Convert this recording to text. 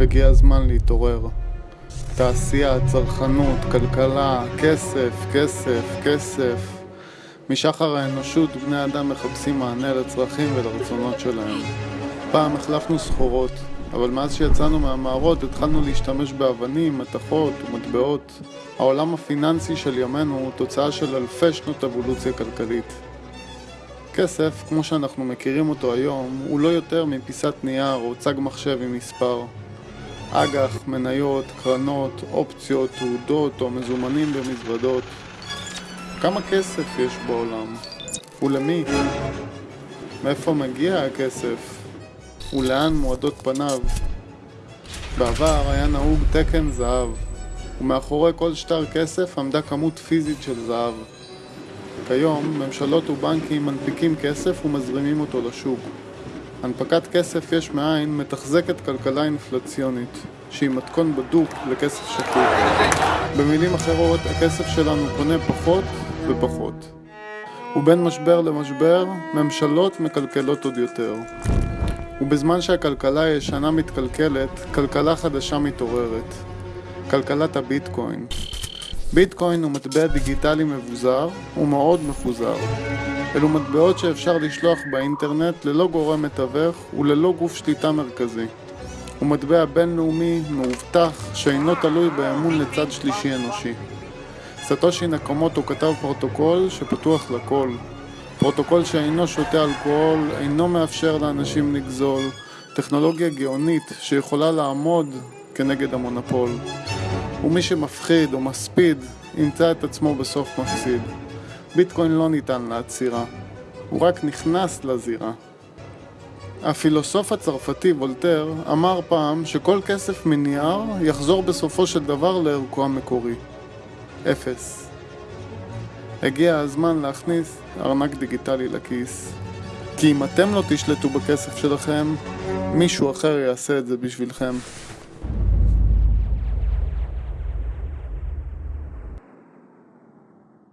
הגיע הזמן להתעורר. תעשייה, צרכנות, כלכלה, כסף, כסף, כסף. משחר האנושות בני אדם מחפשים מענה לצרכים ולרצונות שלהם. פעם החלפנו סחורות, אבל מאז שיצאנו מהמערות התחלנו להשתמש באבנים, מתכות ומטבעות. העולם הפיננסי של ימינו הוא תוצאה של אלפי שנות אבולוציה כלכלית. כסף, כמו שאנחנו מכירים אותו היום, הוא לא יותר מפיסת נייר או צג מחשב עם מספר. אג"ח, מניות, קרנות, אופציות, תעודות או מזומנים במזוודות. כמה כסף יש בעולם? ולמי? מאיפה מגיע הכסף? ולאן מועדות פניו? בעבר היה נהוג תקן זהב, ומאחורי כל שטר כסף עמדה כמות פיזית של זהב. כיום ממשלות ובנקים מנפיקים כסף ומזרימים אותו לשוק. הנפקת כסף יש מאין מתחזקת כלכלה אינפלציונית, שהיא מתכון בדוק לכסף שקוף. במילים אחרות, הכסף שלנו קונה פחות ופחות. ובין משבר למשבר, ממשלות מקלקלות עוד יותר. ובזמן שהכלכלה הישנה מתקלקלת, כלכלה חדשה מתעוררת. כלכלת הביטקוין. ביטקוין הוא מטבע דיגיטלי מבוזר ומאוד מפוזר. אלו מטבעות שאפשר לשלוח באינטרנט ללא גורם מתווך וללא גוף שליטה מרכזי. הוא מטבע בינלאומי, מאובטח, שאינו תלוי באמון לצד שלישי אנושי. סאטושי נקומוטו כתב פרוטוקול שפתוח לכל. פרוטוקול שאינו שותה אלכוהול, אינו מאפשר לאנשים לגזול, טכנולוגיה גאונית שיכולה לעמוד כנגד המונופול. ומי שמפחיד או מספיד, ימצא את עצמו בסוף מפסיד. ביטקוין לא ניתן לעצירה, הוא רק נכנס לזירה. הפילוסוף הצרפתי וולטר אמר פעם שכל כסף מנייר יחזור בסופו של דבר לערכו המקורי. אפס. הגיע הזמן להכניס ארנק דיגיטלי לכיס. כי אם אתם לא תשלטו בכסף שלכם, מישהו אחר יעשה את זה בשבילכם.